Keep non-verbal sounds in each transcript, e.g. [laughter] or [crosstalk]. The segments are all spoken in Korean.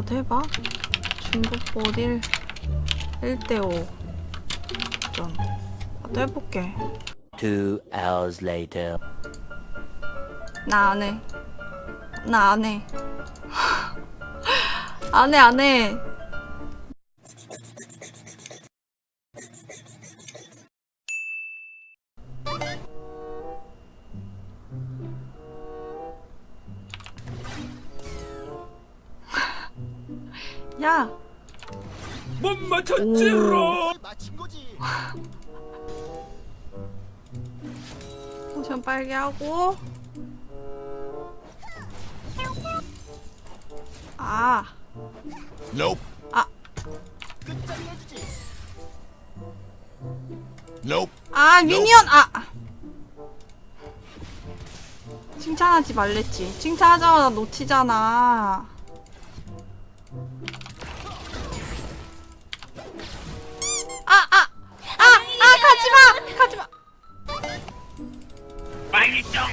나도 해봐. 중국보 1 1대5 전 나도 해볼게. Two hours later. 나 안 해. 나 안 해. [laughs] 안 해, 안 해. 야, 못 맞췄지롱. 포션 빨개 하고. 아, Nope. 아, Nope. 아, 미니언, 아! 칭찬하지 말랬지. 칭찬하자마자 놓치잖아. 아, 가지마! 가지마!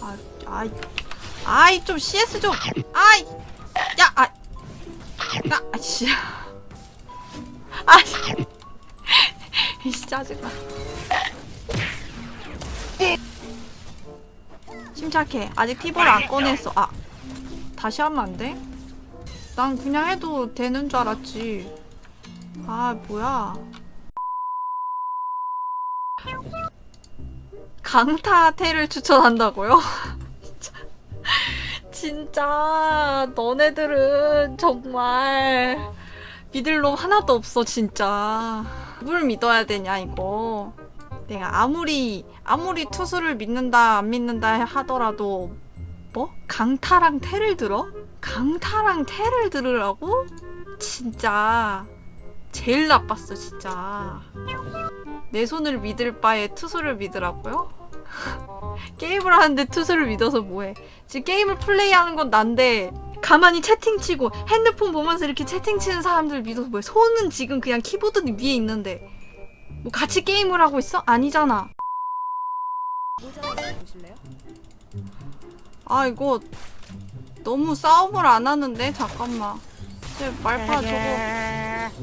아, 아이. 아이, 좀 CS 좀. 아이! 야, 아. 야, 아씨. 아씨. 이씨, 짜증나. 침착해. 아직 티볼 안 꺼냈어. 아. 다시 하면 안 돼? 난 그냥 해도 되는 줄 알았지. 아, 뭐야. 강타테를 추천한다고요? [laughs] 진짜. 진짜 너네들은 정말 믿을 놈 하나도 없어 진짜 누굴 믿어야 되냐 이거 내가 아무리 아무리 투수를 믿는다 안 믿는다 하더라도 뭐? 강타랑 태를 들어? 강타랑 태를 들으라고? 진짜 제일 나빴어 진짜 내 손을 믿을 바에 투수를 믿으라고요? [laughs] 게임을 하는데 투수를 믿어서 뭐해? 지금 게임을 플레이하는 건 난데 가만히 채팅치고 핸드폰 보면서 이렇게 채팅치는 사람들 믿어서 뭐해? 손은 지금 그냥 키보드 위에 있는데 뭐 같이 게임을 하고 있어? 아니잖아. 아 이거 너무 싸움을 안 하는데? 잠깐만. 제 말파 저거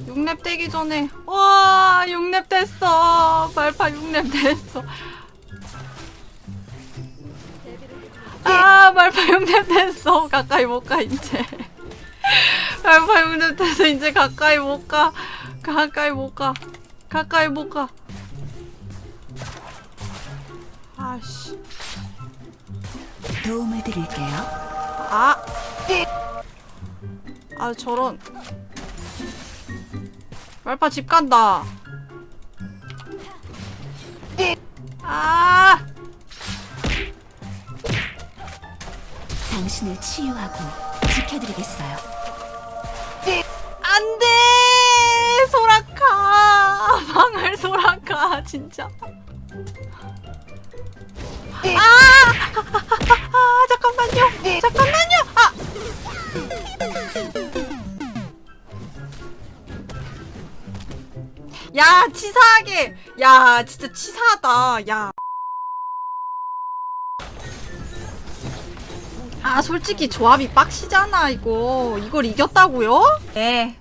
6렙 되기 전에. 와 6렙 됐어. 말파 6렙 됐어. 아 말파 6렙 됐어. 가까이 못 가 이제. 말파 6렙 돼서 이제 가까이 못 가. 가까이 못 가. 가까이 못 가. 아씨. 도움을 드릴게요. 아! 아 저런 말파 집 간다 아! 당신을 치유하고 지켜드리겠어요. 안 돼 소라카 [laughs] 방을 소라카 진짜 아! [laughs] 아 잠깐만요 잠깐 야 치사하게. 야 진짜 치사하다. 야. 아 솔직히 조합이 빡시잖아 이거. 이걸 이겼다고요? 네.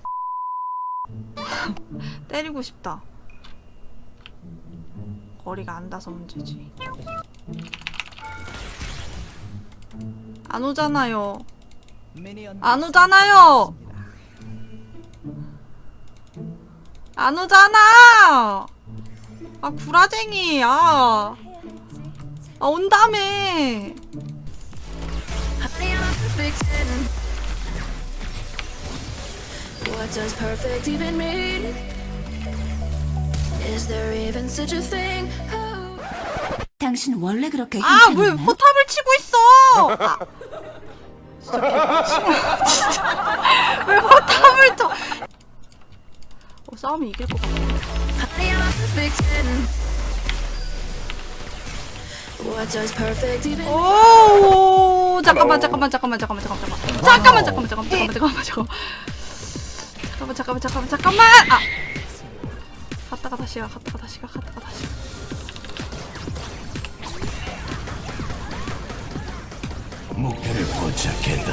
[laughs] 때리고 싶다. 거리가 안 닿아서 문제지. 안 오잖아요. 안 오잖아요 안 오잖아 아 구라쟁이 아, 아 온다며 What does perfect even mean? Is there even such a thing? 당신 원래 그렇게 아, 왜? 포탑을 치고 있어? 아. 진짜 개빡치네. 진짜. [laughs] 왜 포탑을 쳐? 어, 싸우면 이길 것 같아. Honey, I'm a victim. What does perfect even 오, 잠깐만, 잠깐만, 잠깐만, 잠깐만, 잠깐만, 잠깐만, 잠깐만, 잠깐만, 잠깐만, 잠깐만, 잠깐만, 잠깐만, 잠깐만, 잠깐만, 아, 갔다가 다시 가, 갔다가 다시 가, 갔다가 다시 가. 목표를 포착했다.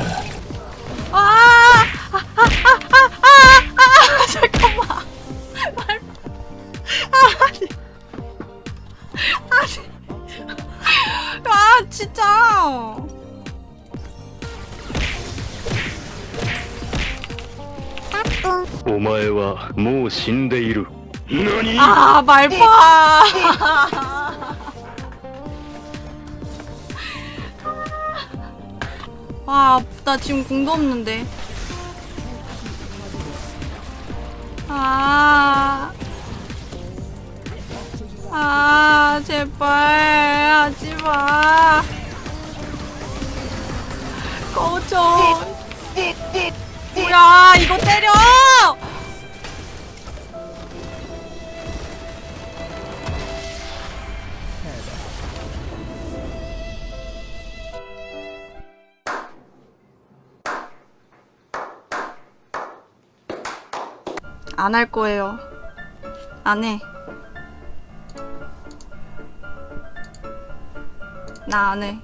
아! 아, 아, 아니. 아니. 아, 진짜. お前はもう死んでいる何 아, 말파. 와, 나 지금 궁도 없는데. 아. 아, 제발. 하지 마. 꺼져. 뭐야, 이거 때려! 안 할 거예요. 안 해. 나 안 해.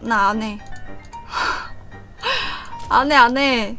나 안 해. [laughs] 안 해, 안 해.